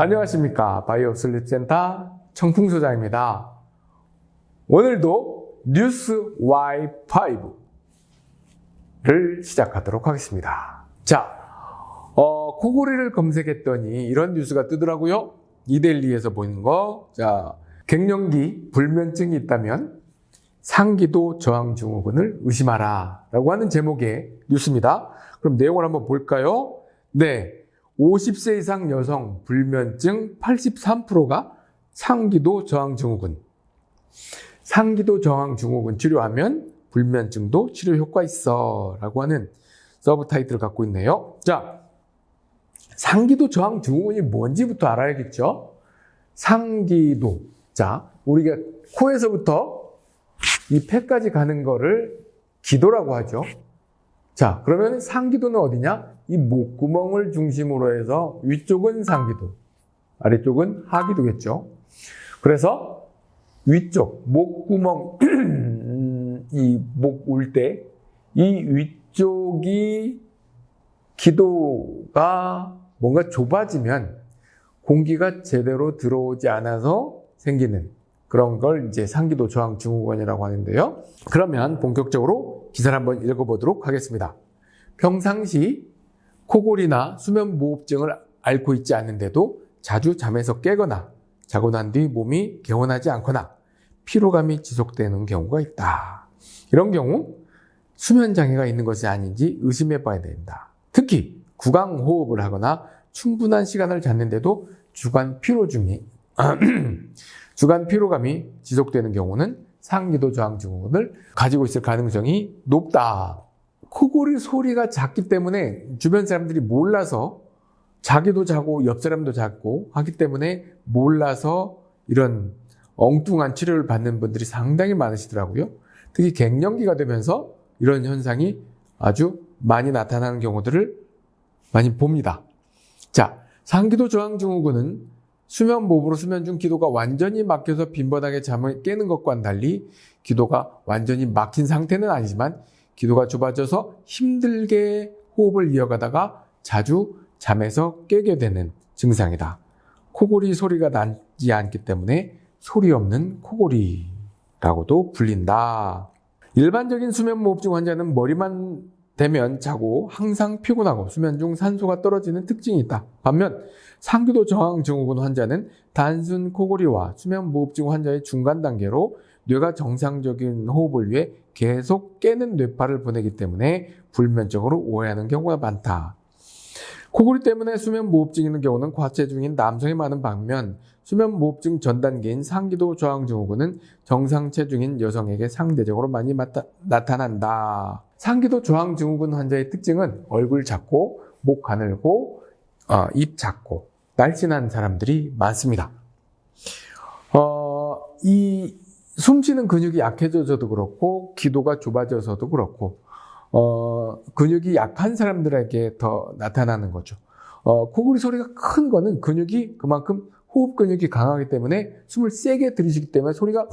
안녕하십니까 바이오 슬립 센터 청풍소장입니다. 오늘도 뉴스 Y5를 시작하도록 하겠습니다. 자, 어, 코골이를 검색했더니 이런 뉴스가 뜨더라고요. 이데일리에서 보는 거. 자, 갱년기 불면증이 있다면 상기도 저항 증후군을 의심하라 라고 하는 제목의 뉴스입니다. 그럼 내용을 한번 볼까요? 네. 50세 이상 여성 불면증 83%가 상기도 저항 증후군. 상기도 저항 증후군 치료하면 불면증도 치료 효과 있어 라고 하는 서브 타이틀을 갖고 있네요. 자, 상기도 저항 증후군이 뭔지부터 알아야겠죠? 상기도. 자, 우리가 코에서부터 이 폐까지 가는 거를 기도라고 하죠. 자, 그러면 상기도는 어디냐? 이 목구멍을 중심으로 해서 위쪽은 상기도, 아래쪽은 하기도겠죠. 그래서 위쪽, 목구멍, 이 목 울 때, 이 위쪽이 기도가 뭔가 좁아지면 공기가 제대로 들어오지 않아서 생기는 그런 걸 이제 상기도 저항 증후군이라고 하는데요. 그러면 본격적으로 기사를 한번 읽어보도록 하겠습니다. 평상시 코골이나 수면무호흡증을 앓고 있지 않는데도 자주 잠에서 깨거나 자고 난 뒤 몸이 개운하지 않거나 피로감이 지속되는 경우가 있다. 이런 경우 수면 장애가 있는 것이 아닌지 의심해 봐야 된다. 특히 구강 호흡을 하거나 충분한 시간을 잤는데도 주간 피로 중이 주간 피로감이 지속되는 경우는 상기도 저항 증후군을 가지고 있을 가능성이 높다. 코골이 소리가 작기 때문에 주변 사람들이 몰라서 자기도 자고 옆 사람도 자고 하기 때문에 몰라서 이런 엉뚱한 치료를 받는 분들이 상당히 많으시더라고요. 특히 갱년기가 되면서 이런 현상이 아주 많이 나타나는 경우들을 많이 봅니다. 자, 상기도 저항 증후군은 수면 무호흡으로 수면 중 기도가 완전히 막혀서 빈번하게 잠을 깨는 것과는 달리 기도가 완전히 막힌 상태는 아니지만 기도가 좁아져서 힘들게 호흡을 이어가다가 자주 잠에서 깨게 되는 증상이다. 코골이 소리가 나지 않기 때문에 소리 없는 코골이라고도 불린다. 일반적인 수면 무호흡증 환자는 머리만 대면 자고 항상 피곤하고 수면 중 산소가 떨어지는 특징이 있다. 반면 상기도 저항 증후군 환자는 단순 코골이와 수면 무호흡증 환자의 중간 단계로 뇌가 정상적인 호흡을 위해 계속 깨는 뇌파를 보내기 때문에 불면증으로 오해하는 경우가 많다. 코골이 때문에 수면 무호흡증 있는 경우는 과체중인 남성이 많은 반면 수면 무호흡증 전 단계인 상기도 저항 증후군은 정상 체중인 여성에게 상대적으로 많이 나타난다. 상기도 저항 증후군 환자의 특징은 얼굴 작고 목 가늘고 어, 입 작고 날씬한 사람들이 많습니다. 어, 이 숨쉬는 근육이 약해져서도 그렇고 기도가 좁아져서도 그렇고 어, 근육이 약한 사람들에게 더 나타나는 거죠. 어, 코골이 소리가 큰 거는 근육이 그만큼 호흡 근육이 강하기 때문에 숨을 세게 들이쉬기 때문에 소리가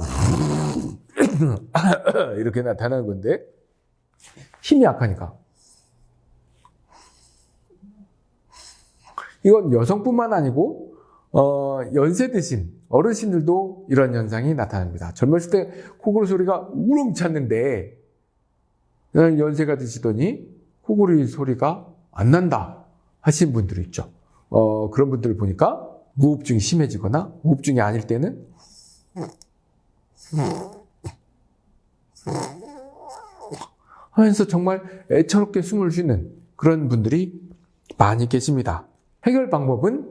이렇게 나타나는 건데 힘이 약하니까. 이건 여성뿐만 아니고 어, 연세 드신 어르신들도 이런 현상이 나타납니다. 젊었을 때 코골이 소리가 우렁 찼는데 연세가 드시더니 코골이 소리가 안 난다 하신 분들이 있죠. 어, 그런 분들을 보니까 무호흡증이 심해지거나 무호흡증이 아닐 때는 하면서 정말 애처롭게 숨을 쉬는 그런 분들이 많이 계십니다. 해결 방법은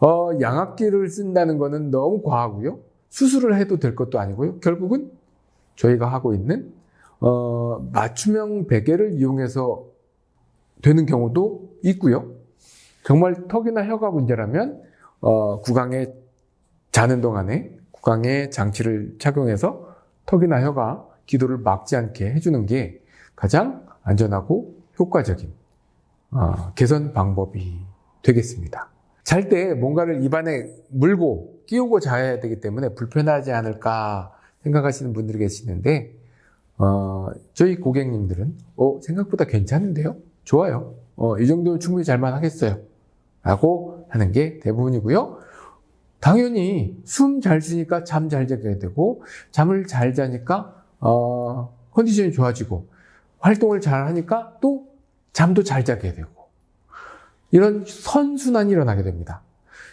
어, 양압기를 쓴다는 것은 너무 과하고요. 수술을 해도 될 것도 아니고요. 결국은 저희가 하고 있는 어, 맞춤형 베개를 이용해서 되는 경우도 있고요. 정말 턱이나 혀가 문제라면 어, 구강에 자는 동안에 구강에 장치를 착용해서 턱이나 혀가 기도를 막지 않게 해주는 게 가장 안전하고 효과적인 어, 개선 방법이 되겠습니다. 잘 때 뭔가를 입안에 물고 끼우고 자야 되기 때문에 불편하지 않을까 생각하시는 분들이 계시는데 어, 저희 고객님들은 어, 생각보다 괜찮은데요? 좋아요. 어, 이 정도면 충분히 잘만 하겠어요. 라고 하는 게 대부분이고요. 당연히 숨 잘 쉬니까 잠 잘 자게 되고 잠을 잘 자니까 어, 컨디션이 좋아지고 활동을 잘 하니까 또 잠도 잘 자게 되고 이런 선순환이 일어나게 됩니다.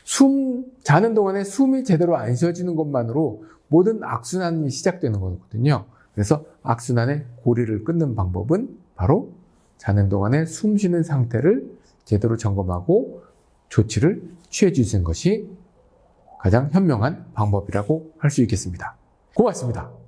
숨 자는 동안에 숨이 제대로 안 쉬어지는 것만으로 모든 악순환이 시작되는 거거든요. 그래서 악순환의 고리를 끊는 방법은 바로 자는 동안에 숨 쉬는 상태를 제대로 점검하고 조치를 취해 주시는 것이 가장 현명한 방법이라고 할 수 있겠습니다. 고맙습니다.